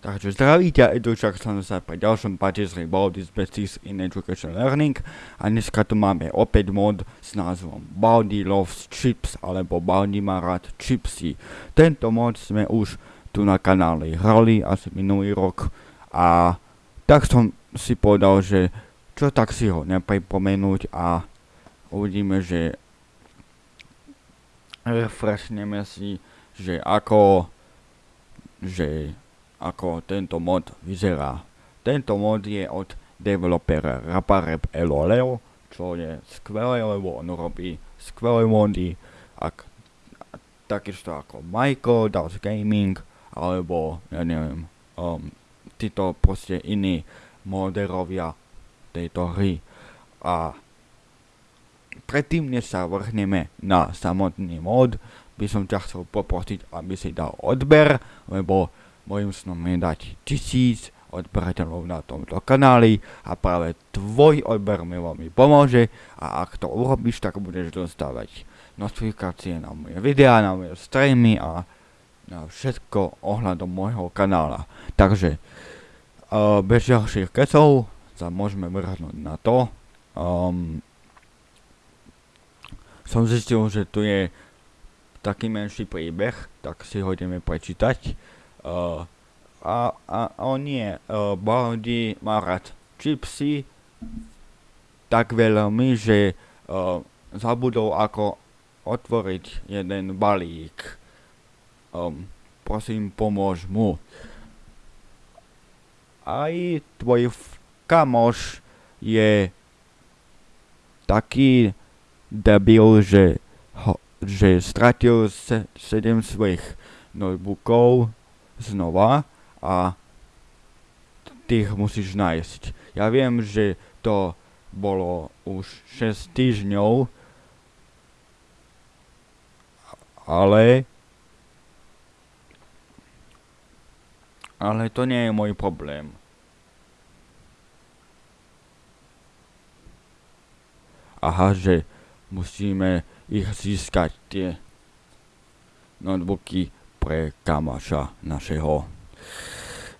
Takže zdravíte, Edučak som sa pri ďalšom patisserie Baldi's Besties in Education Learning a dneska tu máme opäť mod s názvom Baldi Loves Chips alebo Baldi má rád chipsy. Tento mod sme už tu na kanále hrali asi minulý rok a tak som si povedal, že čo tak si ho nepripomenúť a uvidíme, že refreshneme si, že ako že ako tento mod vyzerá. Tento mod je od developera Raparep Eloleo, čo je skvelé, lebo on robí skvelé mody, ak, takisto ako Michael, Das Gaming, alebo, ja neviem, um, títo proste iní moderovia tejto hry. A predtým, než sa vrhneme na samotný mod, by som ťa chcel poprosiť, aby si dal odber, lebo Mojím snom je dať tisíc odberateľov na tomto kanáli a práve tvoj odber mi veľmi pomôže a ak to urobíš, tak budeš dostávať notifikácie na moje videá, na moje streamy a na všetko ohľadom môjho kanála. Takže uh, bez ďalších kecov sa môžeme vrhnúť na to. Um, som zistil, že tu je taký menší príbeh, tak si ho ideme prečítať. Uh, a, a on nie, uh, Baldi má rád čipsy tak veľmi, že uh, zabudol ako otvoriť jeden balík. Um, prosím, pomôž mu. Aj tvoj kamoš je taký debil, že, ho, že stratil se, sedem svojich notebookov znova a ty ich musíš nájsť. Ja viem, že to bolo už 6 týždňov, ale ale to nie je môj problém. Aha, že musíme ich získať tie notebooky pre kamaša našeho.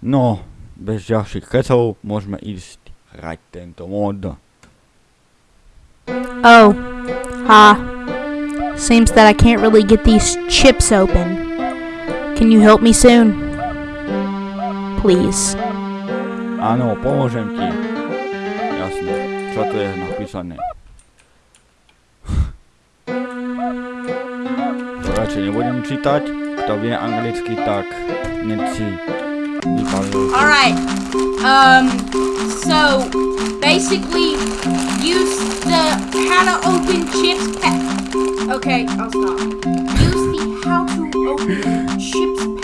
No, bez ďalších kecov môžeme ísť hrať tento mod. Oh, ha. Seems that I can't really get these chips open. Can you help me soon? Please. Áno, pomôžem ti. Jasne. Čo tu je napísané? To radšej nebudem čítať kto vie anglicky, tak si. Alright. Um, so, basically, use the how to open chips pad. Okay, I'll stop. Use the how to open chips pad,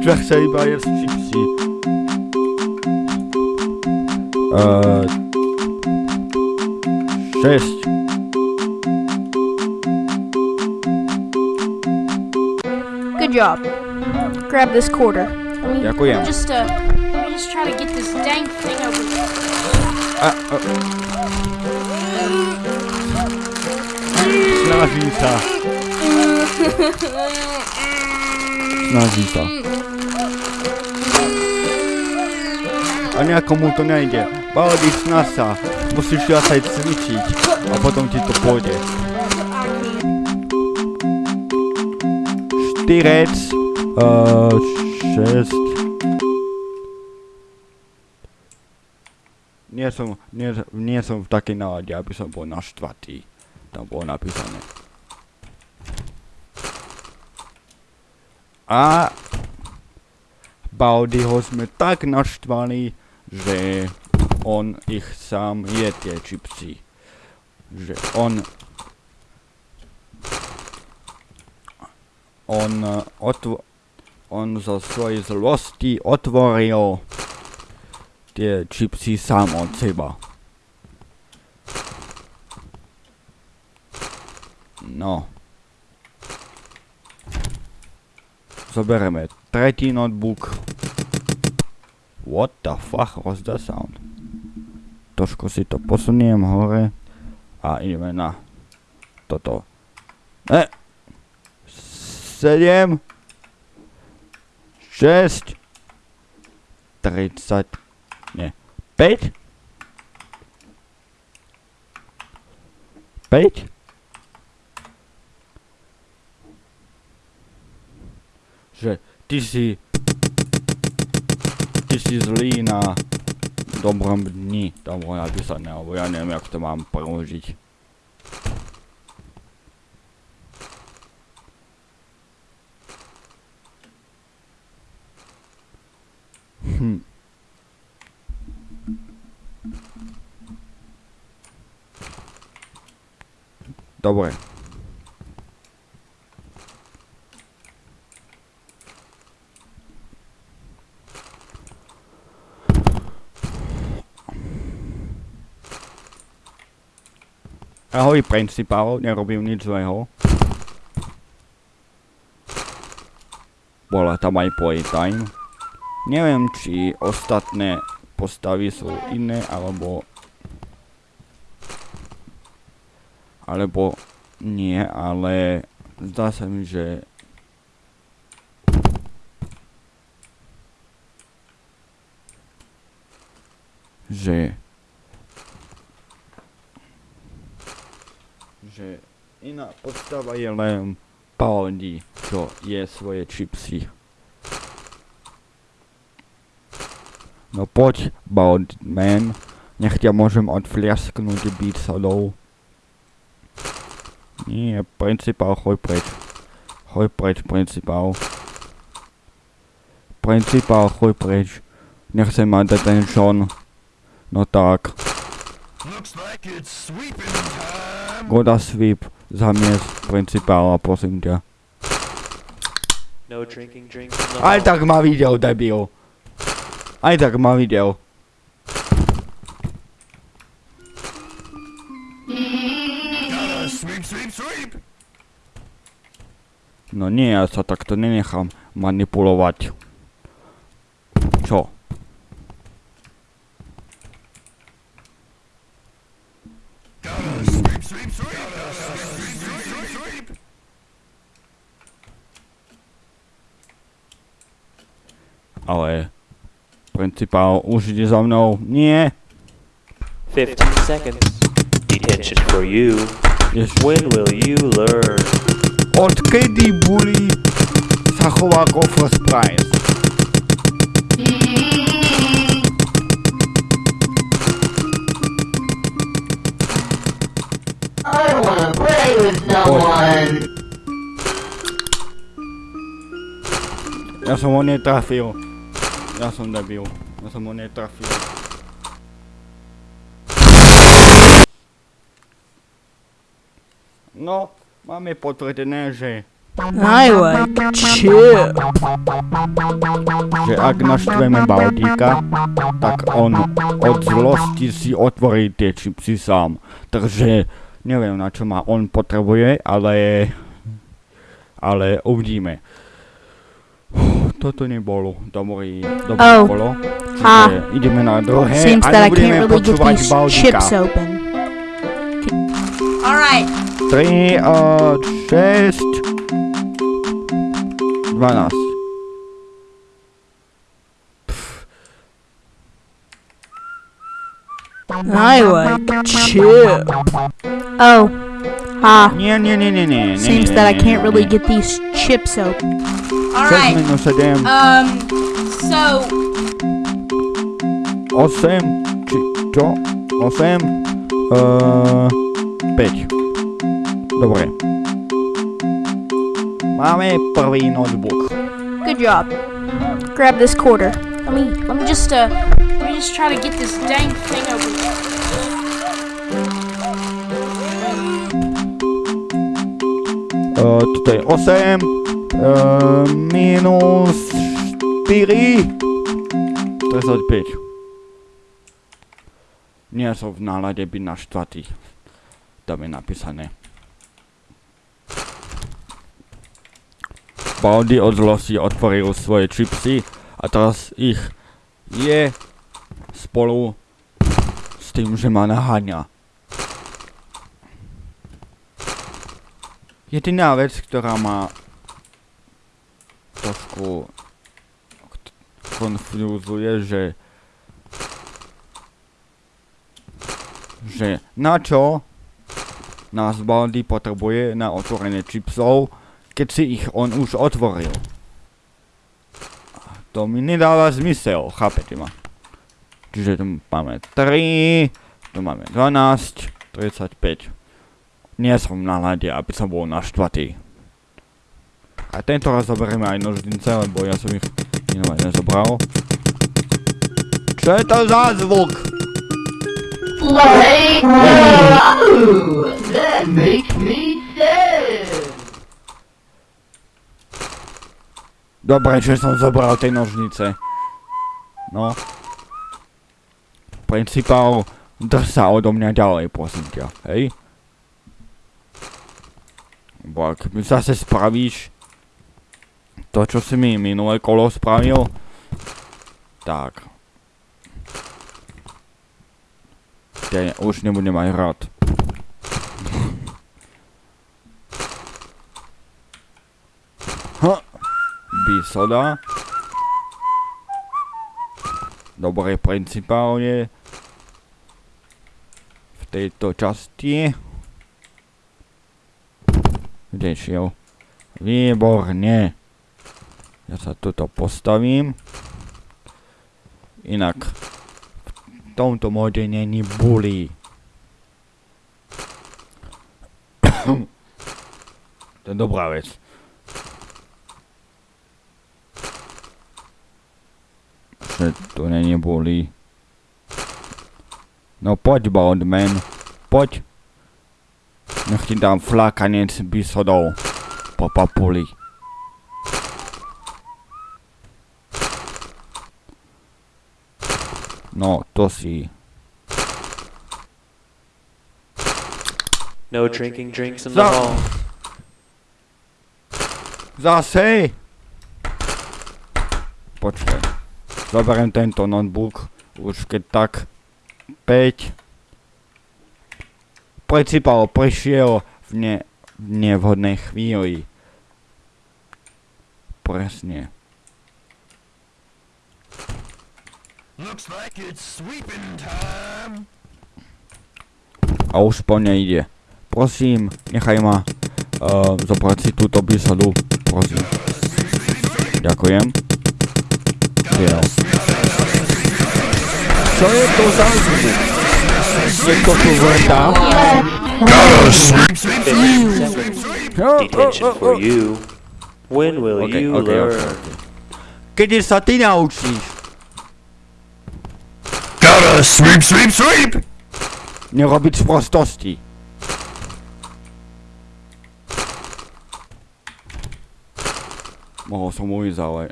Že chce iba jesť čipsy. Uh, 6. Good job. Grab this quarter. Ďakujem. Just uh, let me just try to get this dang thing open. A, a. Snaží sa. A nejako mu to nejde. Baldy, snaž sa. Musíš viac aj cvičiť. A potom ti to pôjde. Štyrec. Uh, šesť. Nie som, nie, nie som v takej nálade, aby som bol naštvatý. Tam bolo napísané. A Baldyho sme tak naštvali, že on ich sám je tie čipsy. Že on... On, otv- on zo svojej zlosti otvoril tie čipsy sám od seba. No. Zoberieme tretí notebook. What the fuck was that sound? Trošku si to posuniem hore a ideme na toto. E! 7 6 30 nie 5 5 že ty si ty si zlý na dobrom dni, tam bolo napísané, alebo ja neviem, jak to mám preložiť. Hm. Dobre. Ahoj principál, nerobím nič zlého. Bola tam aj playtime. Neviem, či ostatné postavy sú iné, alebo... Alebo nie, ale zdá sa mi, že... Že... Že iná postava je len Paladí, čo je svoje čipsy. No poď, Baldman. Nech ťa môžem odfliasknúť byť sadou. Nie, principál, choj preč. Choj preč, principál. Principál, choj preč. Nechcem mať detention. No tak. Looks like it's sweeping time. Goda sweep zamiest principála, prosím ťa. No drinking the Aj tak ma videl, debil. Aj tak ma videl. No nie, ja sa takto nenechám manipulovať. Čo? Ale... Principál už ide za mnou. Nie! 15 seconds. Detention for you. Jež... When will you learn? Odkedy Bully sa chová ako first prize? I don't wanna play with no one. Ja som ho netrafil. Ja som debil. Ja som ho netrafil. No, máme potvrdené, že, I like chip. že ak naštveme Baldíka, tak on od zlosti si otvorí tie čipsy sám. Takže neviem na čo ma on potrebuje, ale... Ale uvidíme. Toto nebolo dobrý, dobré Oh. kolo. Ah. Čiže ideme na druhé Seems a that I nebudeme can't really get počúvať these Baldíka. chips open. Alright. 3 a 6 12 I like chip. Oh. Ah. Nie, nie, nie, nie, nie, nie, Seems nie, that I can't nie, really nie. get these chips open. 6 Alright. minus 7 Um, so, 8 či čo? 8 uh, 5 Dobre Máme prvý notebook Good job. Grab this quarter. let me, let me just, uh, let me just try to get this dang thing over open. Toto je 8 uh, Minus 4 35 Nie som v nálade byť naštvatý Tam je napísané. Baldy od zlosti otvoril svoje čipsy a teraz ich je spolu s tým, že ma naháňa. Jediná vec, ktorá ma trošku konfúzuje, že že na čo nás Baldy potrebuje na otvorenie čipsov, keď si ich on už otvoril. To mi nedáva zmysel, chápete ma? Čiže tu máme 3, tu máme 12, 35. Nie som na nálade, aby som bol naštvatý. A tento raz zoberieme aj nožnice, lebo ja som ich minulé nezobral. Čo je to za zvuk? Like, wow, that makes me sad. Dobre, že som zobral tie nožnice. No. Principál, drž sa odo mňa ďalej, prosím ťa, hej? Bo ak zase spravíš to, čo si mi minulé kolo spravil, tak. Ja už nebudem aj rád. Ha! Bisoda. Dobre principálne. V tejto časti. Kde šiel? Výborne. Ja sa tuto postavím. Inak v tomto móde není bully. to je dobrá vec. Že to není bully. No poď Baldman, poď. Nech ti dám flákanec bisodov po papuli. No, to si. No drinking drinks in the Za- hall. Zase! Počkaj. Zoberiem tento notebook. Už keď tak. 5. Principál prišiel v ne, v nevhodnej chvíli. Presne. Looks like it's sweeping time. A už po mne ide. Prosím, nechaj ma uh, zobrať si túto bisodu. Prosím. Ďakujem. Prijel. Čo je to za zvuk? Niekto tu vrtá? Gotta sweep, sweep, 15 seconds. Detention for you. When will Okay, you okay, okay, learn? Kedy sa ty naučíš? gotta sweep, sweep, sweep. Nerobiť sprostosti. Mohol som ujsť, ale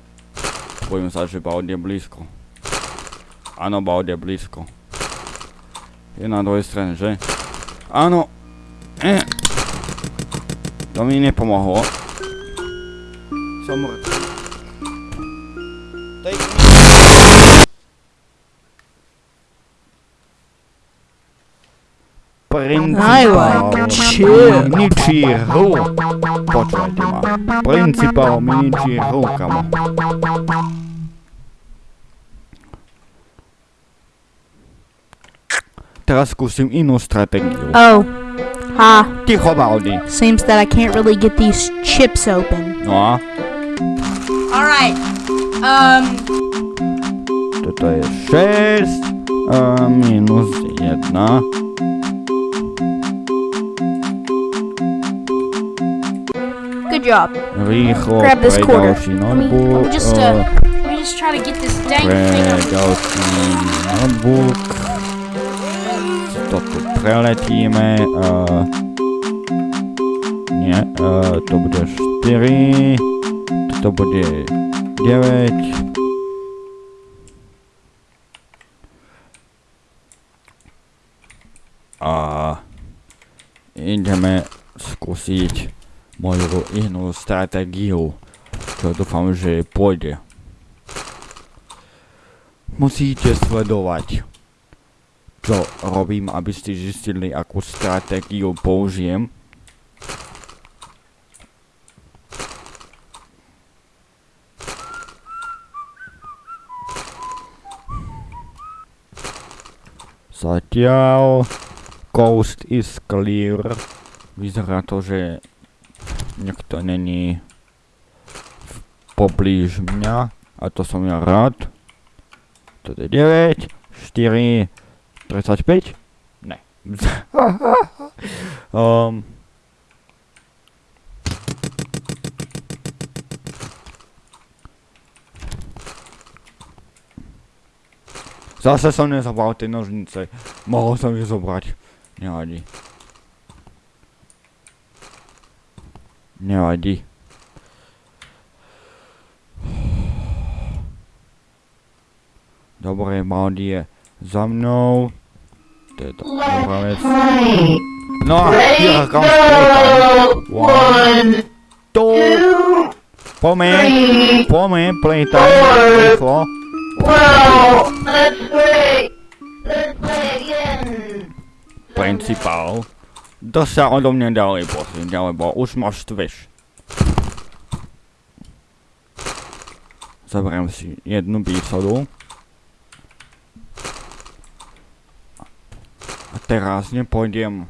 bojím sa, že Baud je blízko. Áno, Baud je blízko. Je na druhej strane, že? Áno. Eh. To mi nepomohlo. Som mŕtvy. Like chips. Miničí hru. Počúvajte ma. Principál miničí hru, kamo. Teraz skúsim inú stratégiu. Oh. Ha. Ticho, Baldi. Seems that I can't really get these chips open. No Alright. Um, toto je 6 a minus 1. Good job. Grab this quarter. let me, let me just, uh, let me just try to get this dang thing up. notebook. Preletíme. Uh, nie, uh, to bude 4. Toto bude 9. A ideme skúsiť moju inú stratégiu, čo dúfam, že pôjde. musíte sledovať, čo robím, aby ste zistili, akú stratégiu použijem. Zatiaľ coast is clear. Vyzerá to, že nikto není poblíž mňa a to som ja rád. Toto je 9, 4, 35? Ne. um, Zase som nezobral tie nožnice. Mohol som ich zobrať. Nevadí. Nevadí. Dobre, Baldi je za mnou. To je to vec. No a ja kam. One, two, poďme, poďme, playtime, rýchlo. Wow, that's great. Let's play again. Principál. To sa odo mňa ďalej posuň, lebo už ma štveš. Zoberiem si jednu bísodu. Teraz nepôjdem.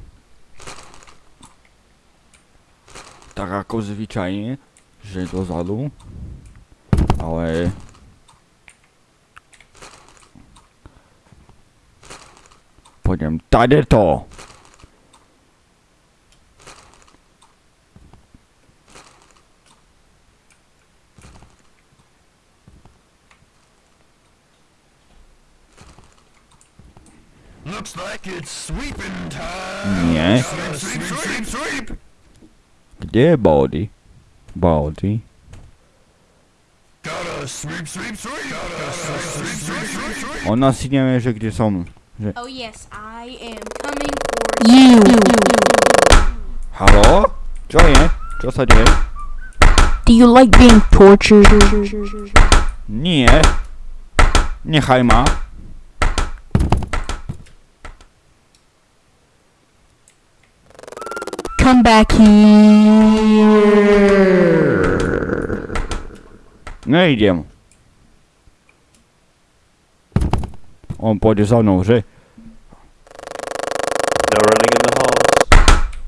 Tak ako zvyčajne, že dozadu, ale pôjdem. Tadeto. Looks like it's sweeping time. Nie. Sweep, sweep, sweep, sweep. Kde je Baldi? Baldi? Gotta sweep, sweep, sweep. Gotta sweep, sweep, sweep, sweep, sweep. On asi nevie, že kde som. Oh yes, I am coming for You. Halo? Čo je? Čo sa deje? Do you like being tortured? Nie. Nechaj ma. Come back here. Nejdem. On pôjde za mnou, že? No running in the halls.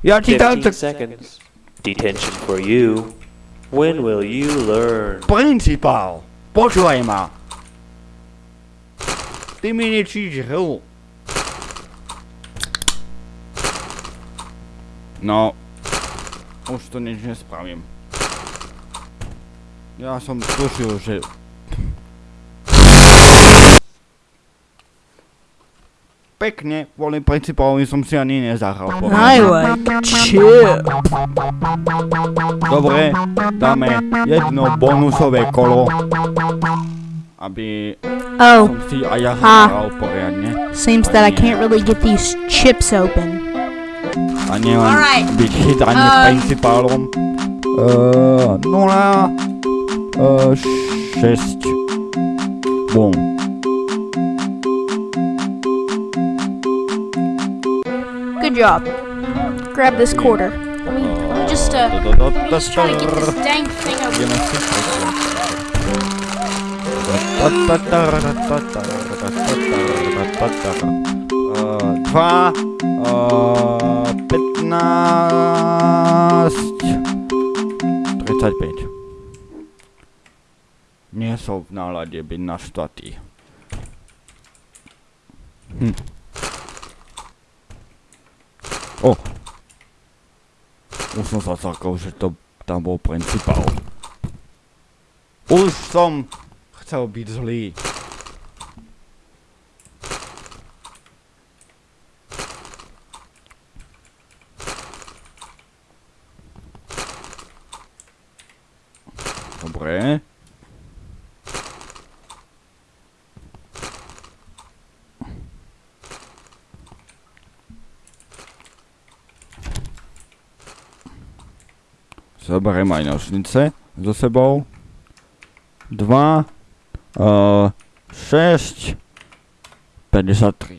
Ja ti tam 15 seconds. Detention for you. When will you learn? Principál, počúvaj ma. Ty mi nečíš hru. No, už to nič nespravím. Ja som tušil, že... Pekne, kvôli principálovi som si ani nezahral. Like chip. Dobre, dáme jedno bonusové kolo, aby Oh, som si aj ja zahral poriadne. seems that I can't really get these chips open. A nielen Alright. byť chytaný Um. principálom. Uh, nula, uh, šesť. Bum. Good job. Grab this quarter. Let me, let me just uh, let me just try to get this dang thing open. Ideme som v nálade byť naštvatý. Hm. O! Už som sa zakol, že to tam bol principál. Už som chcel byť zlý. Dobre. Zoberiem aj nožnice so sebou. Dva. Uh, 6, 53.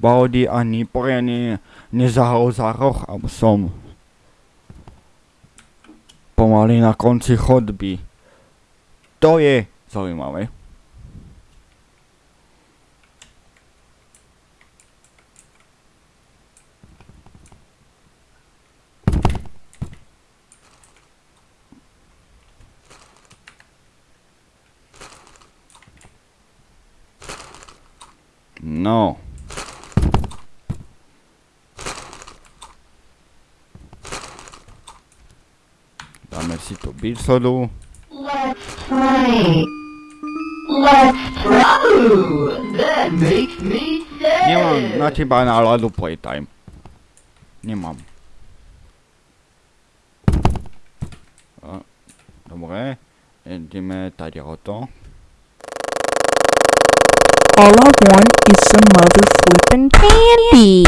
Baudy ani poriadne nezahol za roh a som pomaly na konci chodby. To je zaujímavé. No. Dáme si tu bísodu. Let's play. Let's pro. That makes me Nemám sad. na teba náladu playtime. Nemám. A, dobre, ideme tady o to. All I want is some mother flippin' candy.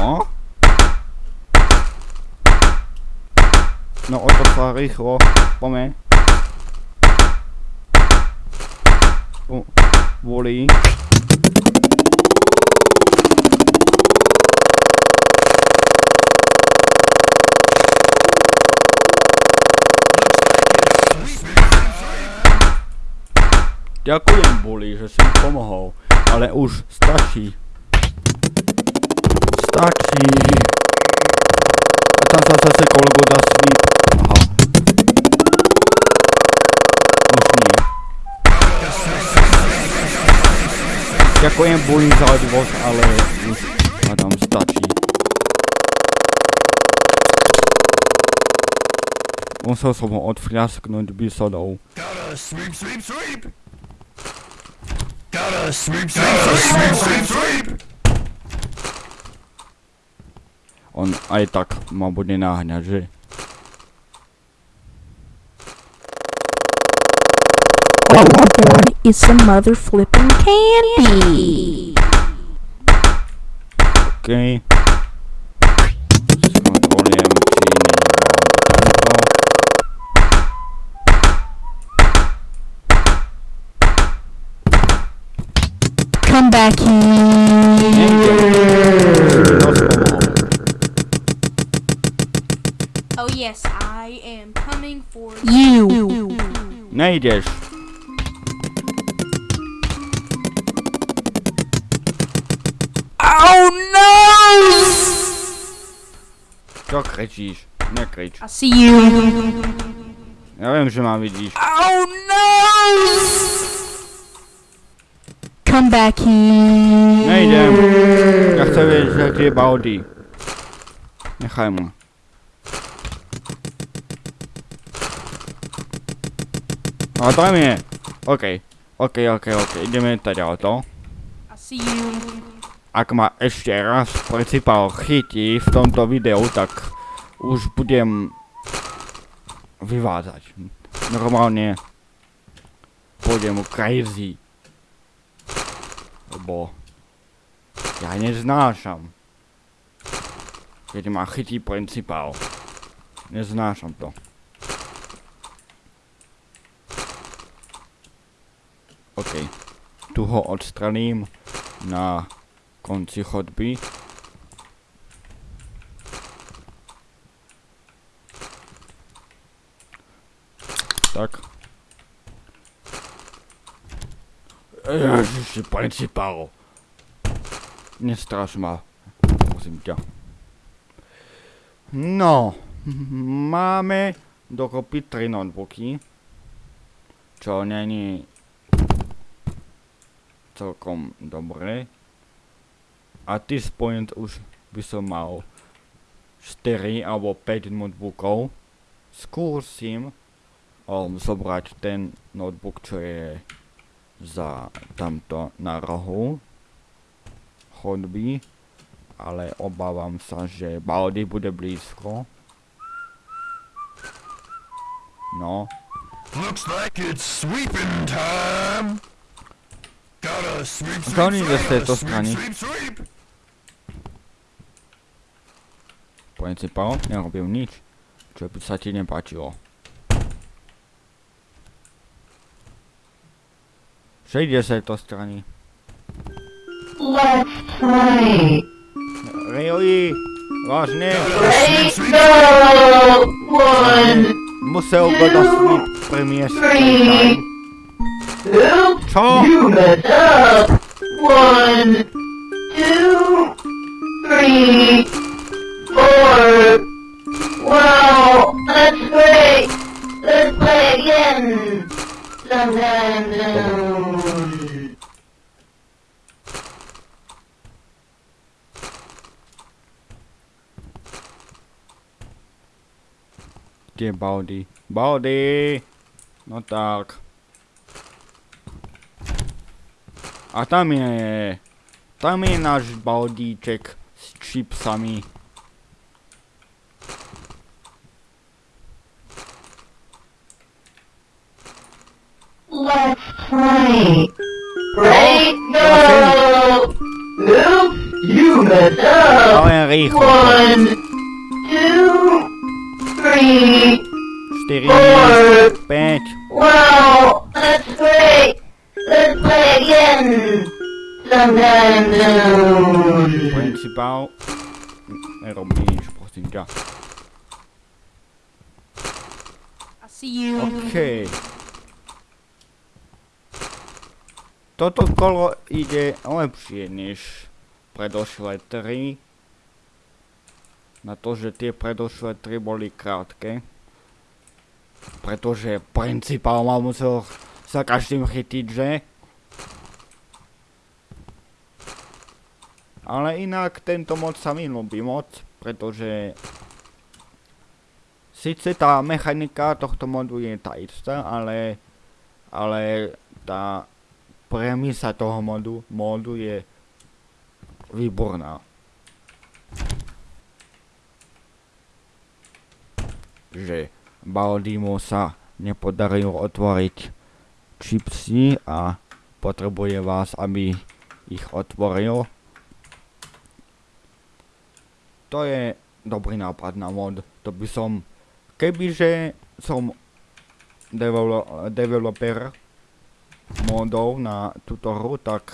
No. No o to sa rýchlo, pome. Volí. Ďakujem, Bully, že si mi pomohol, ale už stačí. Stačí. A tam sa zase kolego dá svíp. Ďakujem, Bully, za odvoz, ale už hádam stačí. Musel som ho odfľasknúť bisodou. Gotta sweep, sweep, sweep. Gotta sweep, sweep, sweep, sweep, sweep. On aj tak ma bude náhňať, že? Want is some mother flippin' candy. OK. Skontrolujem, či není tamto. Come back here. Nejde. Dosť pomohol. Oh yes, I am coming for You. Nejdeš. Oh Čo kričíš? Nekrič. I see you. Ja viem, že ma vidíš. Oh no! Come back here. Nejdem. Ja chcem vedieť, kde je Baudy. Nechaj ma. A tam je. OK. OK, OK, OK. Ideme teda o to. I see you. Ak ma ešte raz principál chytí v tomto videu, tak už budem vyvádzať. Normálne pôjdem crazy. Lebo ja neznášam. Keď ma chytí principál. Neznášam to. OK. Tu ho odstraním na konci chodby. Tak. Ježiši, principál. Nestraš ma. Prosím ťa. No. Máme dokopy tri notebooky. Čo není celkom dobré. At this point už by som mal 4 alebo 5 notebookov. Skúsim um, zobrať ten notebook, čo je za tamto na rohu chodby, ale obávam sa, že Baldy bude blízko. No, Looks like it's sweeping time. Gotta sweep, Čo sweep, oni ide z sweep, tejto sweep, strany? sweep, sweep. Principál nerobil nič, čo by sa ti nepáčilo. Že ide z tejto strany. Let's play. Really? Vážne? Ready, go! One, Musel go do sleep premiesť. Čo? you messed up. One, two, three, four. Wow, that's great. Let's play again. Sometime soon. Kde Baldy? Baldy! No tak. A tam je... Tam je náš Baldíček s čipsami. Let's play. Ready, go! Oops, you messed up. Ale rýchlo. One, two, three, 4, four. 5. Wow, that's great. Let's play again. Sometime soon. Principál. Nerob mi nič, prosím ťa. I see you. OK. Toto kolo ide lepšie než predošlé 3. Na to, že tie predošlé 3 boli krátke. Pretože principál ma musel sa každým chytiť, že? Ale inak tento mod sa mi ľúbi moc, pretože Sice tá mechanika tohto modu je tá istá, ale, ale tá premisa toho modu, modu je výborná. Že Baldimu sa nepodarilo otvoriť čipsy a potrebuje vás, aby ich otvoril. To je dobrý nápad na mod. To by som Kebyže som develo- developer modov na túto hru, tak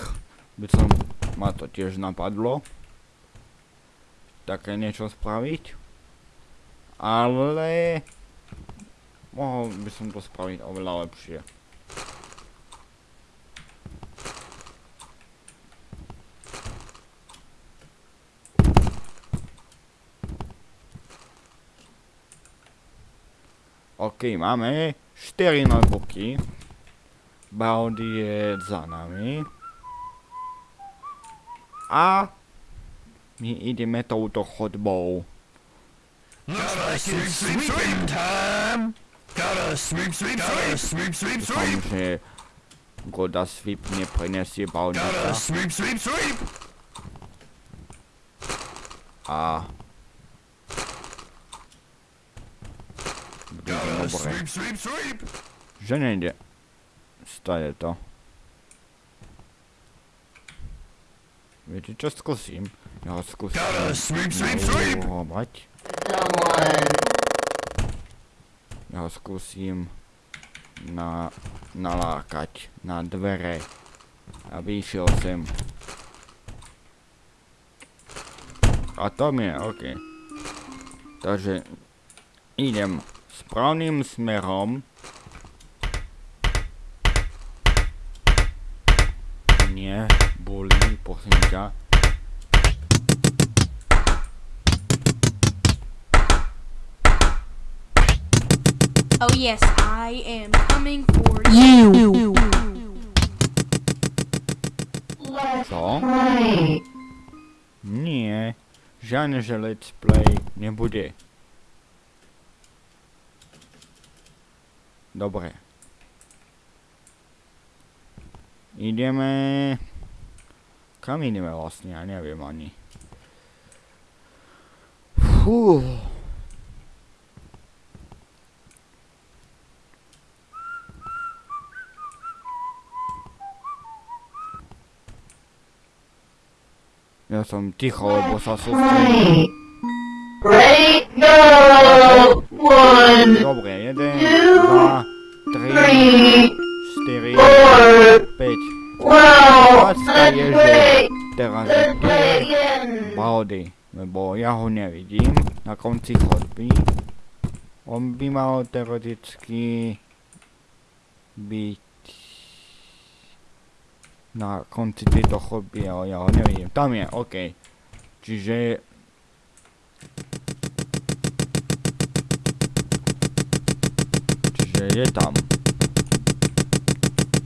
by som ma to tiež napadlo také niečo spraviť. Ale mohol by som to spraviť oveľa lepšie. OK, máme 4 notebooky. Baldy je za nami. A my ideme touto chodbou. Dúfam, že Goda Sweep neprenesie sweep. A... Bude to dobre. Že nejde. Stane to. Viete čo, skúsim. Ja skúsim sweep, sweep, sweep. Ja ho skúsim na, nalákať na dvere, aby išiel sem. A tam je, OK. Takže idem správnym smerom. Nie, boli, ťa. Oh yes, I am coming for You. Let's Co? play. Nie, žiadne, že let's play nebude. Dobre. Ideme... Kam ideme vlastne? Ja neviem ani. Fú. Ja som ticho, lebo sa sústredím. Dobre, Že great! teraz! Baldy, lebo ja ho nevidím na konci chodby. On by mal teoreticky byť na konci tejto chodby, ale ja ho nevidím. Tam je, OK. Čiže... Čiže je tam.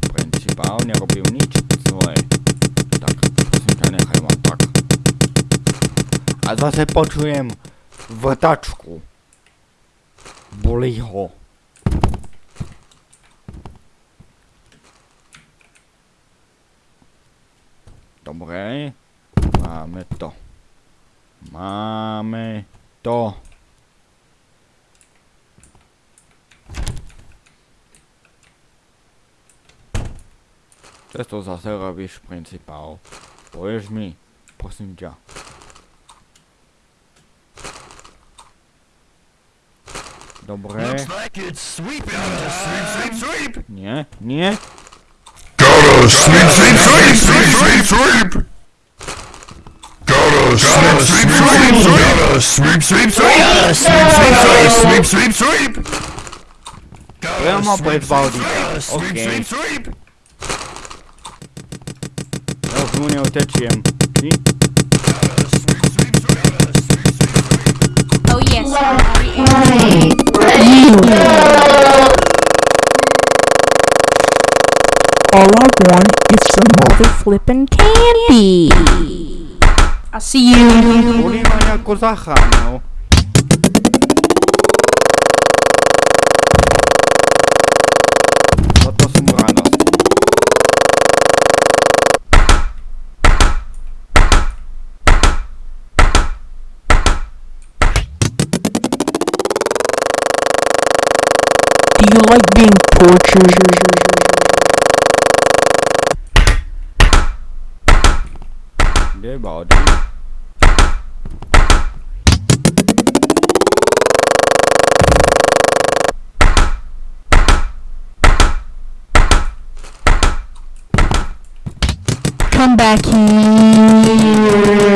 Principál nerobil nič zlé. Nechaj ma tak. A zase počujem vrtačku. Bolí ho. Dobre. Máme to. Máme to. Čo to zase robíš, principál? Povieš mi, prosím ťa. Dobre. Looks like it's sweeping Sweep, sweep, sweep! Nie, nie. Gotta sweep, sweep, sweep, sweep, sweep, sweep! Gotta sweep, sweep, sweep, sweep! Gotta sweep, sweep, sweep! Gotta sweep, sweep, sweep, sweep, sweep, sweep! Priamo pred Baldikom. Gotta sweep, OK. sweep, sweep! Ja už mu neutečiem. Ty? Gotta sweep, sweep, sweep! Gotta sweep, sweep, sweep! Oh yes, I'm already in. Ready? Ready? Go! All I want is some mother flippin' candy. I see you. You like being tortured? Kde je Come back here.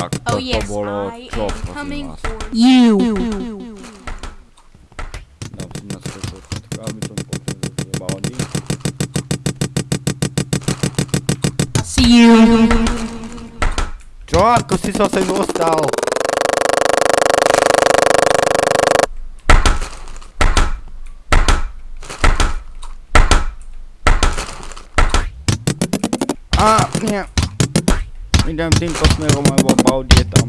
Tak, Oh toto yes, bolo I čo, am prosím coming vás. for You. Dám si na svoje sluchátka, aby som počul, že je Baldi. I see you. Čo? Ako si sa sem dostal? A, nie. Idem týmto smerom, lebo Baldi je tam.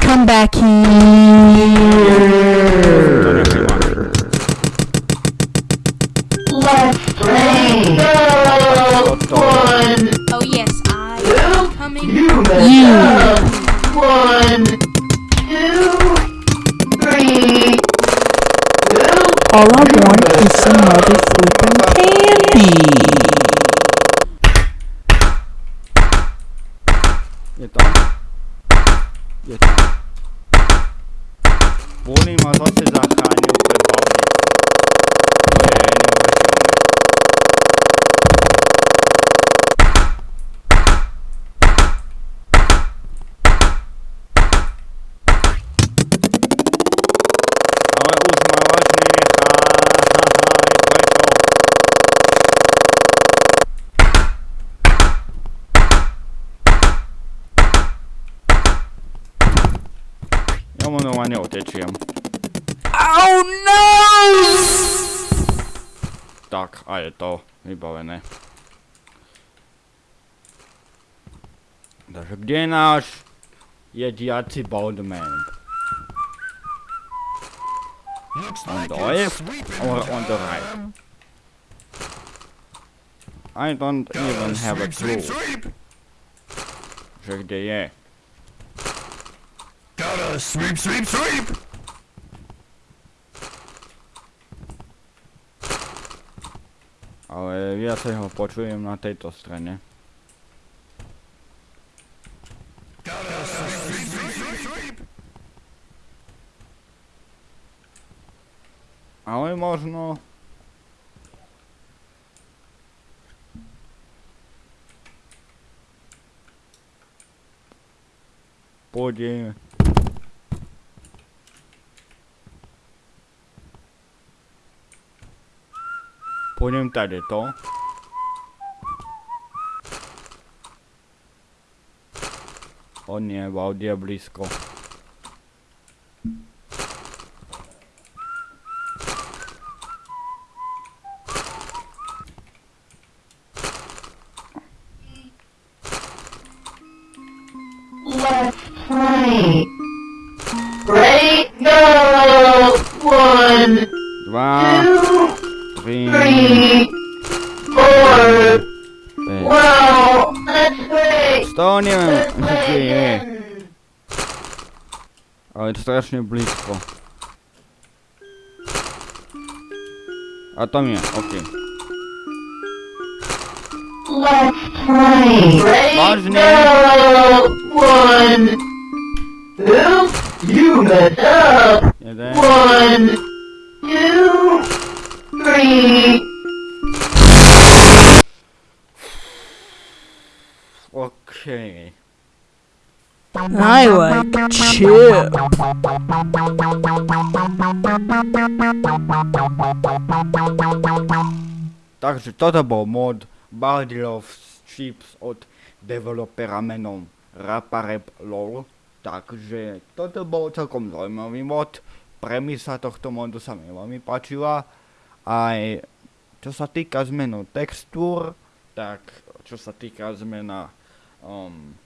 Come back here. Tak, a je to vybavené. Takže kde je náš jediaci Baldman? On the left or on the right? I don't even have a clue, že kde je. Gotta sweep, sweep, sweep! Ale viacej ho počujem na tejto strane. Ale možno... Pôjde... Pôjdem tady to. O nie, Vaudi je blízko. Ale je to strašne blízko. A tam je, ok. Let's play. Ready, Vážne? go! One. Oops, you messed up. Jeden. One, two, three. OK. I like chip. Takže toto bol mod Bardilov Chips od developera menom Raparep LOL. Takže toto bol celkom zaujímavý mod. Premisa tohto modu sa mi veľmi páčila. Aj čo sa týka zmenu textúr, tak čo sa týka zmena um,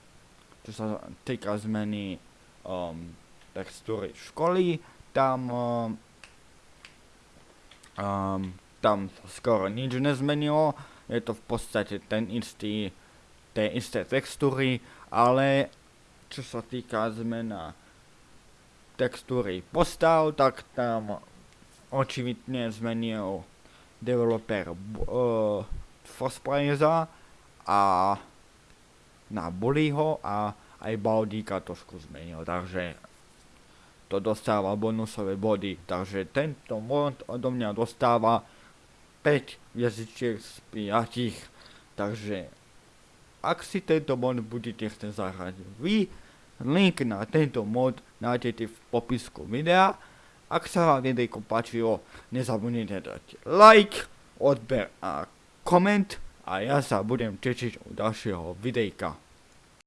čo sa týka zmeny um, textúry školy, tam um, um, tam skoro nič nezmenilo, je to v podstate ten istý, tie isté textúry, ale čo sa týka zmena textúry postav, tak tam očividne zmenil developer uh, Fospraisa a na Bullyho a aj Baldíka trošku zmenil, takže to dostáva bonusové body, takže tento mod odo mňa dostáva 5 jazyčiek z 5, takže ak si tento mod budete chcieť zahrať vy, link na tento mod nájdete v popisku videa. Ak sa vám videjko páčilo, nezabudnite dať like, odber a koment a ja sa budem tešiť u ďalšieho videjka.